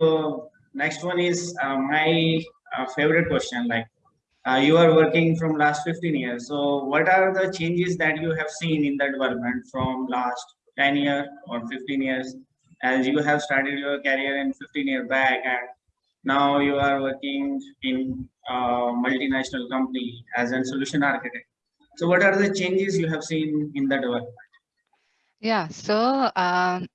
So next one is uh, my uh, favorite question. Like uh, you are working from last 15 years. So what are the changes that you have seen in the development from last 10 years or 15 years as you have started your career in 15 years back and now you are working in a multinational company as a solution architect. So what are the changes you have seen in the development? Yeah, so um,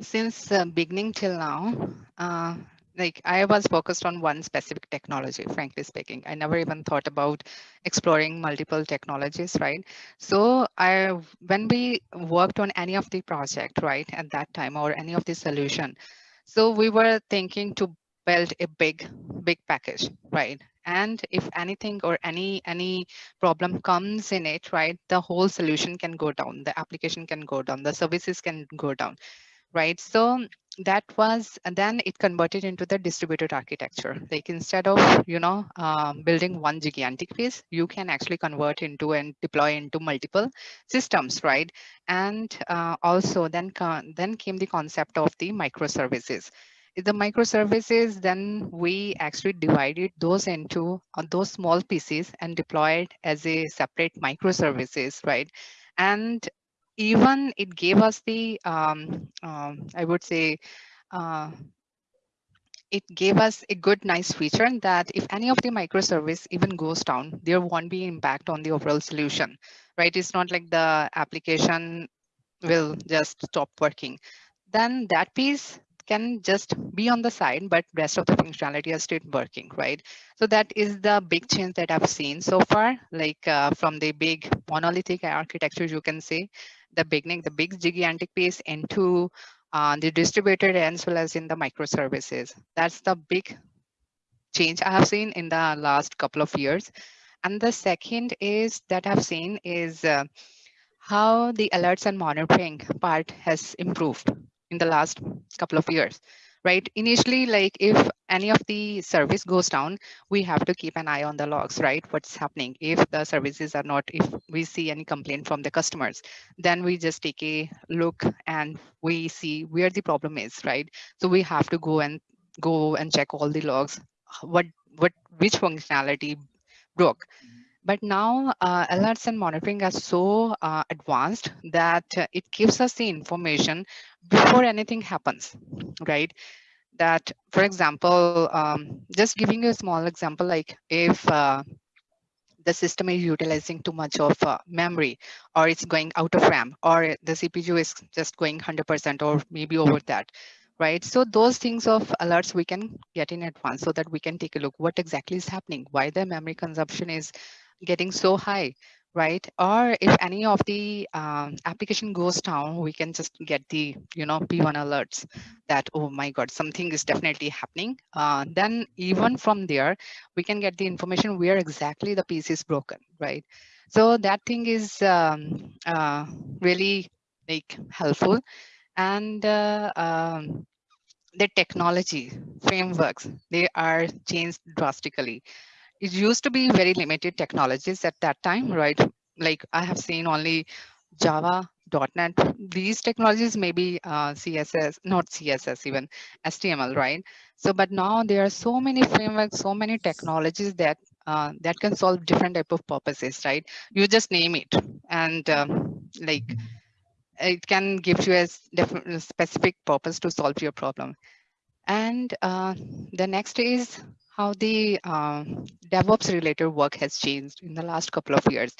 since beginning till now, uh, like I was focused on one specific technology, frankly speaking. I never even thought about exploring multiple technologies, right? So I, when we worked on any of the project, right, at that time or any of the solution, so we were thinking to build a big, big package, right? And if anything or any any problem comes in it, right, the whole solution can go down, the application can go down, the services can go down right? So that was, and then it converted into the distributed architecture. Like instead of, you know, um, building one gigantic piece, you can actually convert into and deploy into multiple systems, right? And uh, also then, then came the concept of the microservices. The microservices, then we actually divided those into uh, those small pieces and deployed as a separate microservices, right? And even it gave us the, um, um, I would say, uh, it gave us a good, nice feature that if any of the microservice even goes down, there won't be impact on the overall solution, right? It's not like the application will just stop working. Then that piece can just be on the side, but rest of the functionality is still working, right? So that is the big change that I've seen so far, like uh, from the big monolithic architecture, you can say, the beginning, the big gigantic piece into uh, the distributed as well as in the microservices. That's the big change I have seen in the last couple of years. And the second is that I've seen is uh, how the alerts and monitoring part has improved in the last couple of years right? Initially, like if any of the service goes down, we have to keep an eye on the logs, right? What's happening if the services are not, if we see any complaint from the customers, then we just take a look and we see where the problem is, right? So we have to go and go and check all the logs, what, what, which functionality broke. But now uh, alerts and monitoring are so uh, advanced that uh, it gives us the information before anything happens, right? That, for example, um, just giving you a small example, like if uh, the system is utilizing too much of uh, memory or it's going out of RAM or the CPU is just going 100% or maybe over that, right? So those things of alerts we can get in advance so that we can take a look what exactly is happening, why the memory consumption is getting so high, right? Or if any of the um, application goes down, we can just get the, you know, P1 alerts that, oh my God, something is definitely happening. Uh, then even from there, we can get the information where exactly the piece is broken, right? So that thing is um, uh, really like helpful. And uh, um, the technology frameworks, they are changed drastically it used to be very limited technologies at that time, right? Like I have seen only Java, .NET, these technologies maybe uh, CSS, not CSS even, HTML, right? So, but now there are so many frameworks, so many technologies that uh, that can solve different type of purposes, right? You just name it and um, like it can give you a specific purpose to solve your problem. And uh, the next is how the uh, DevOps related work has changed in the last couple of years.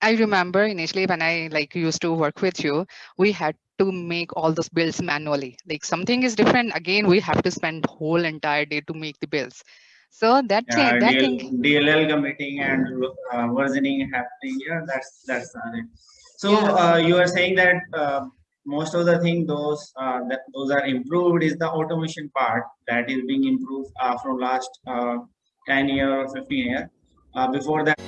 I remember initially when I like used to work with you, we had to make all those builds manually. Like something is different. Again, we have to spend whole entire day to make the builds. So that yeah, thing, that DL, thing, DLL committing and uh, versioning happening. Yeah, that's that's it. So yeah. uh, you are saying that uh, most of the thing those uh, that those are improved is the automation part that is being improved uh, from last uh, 10 year or 15 year. Uh, before that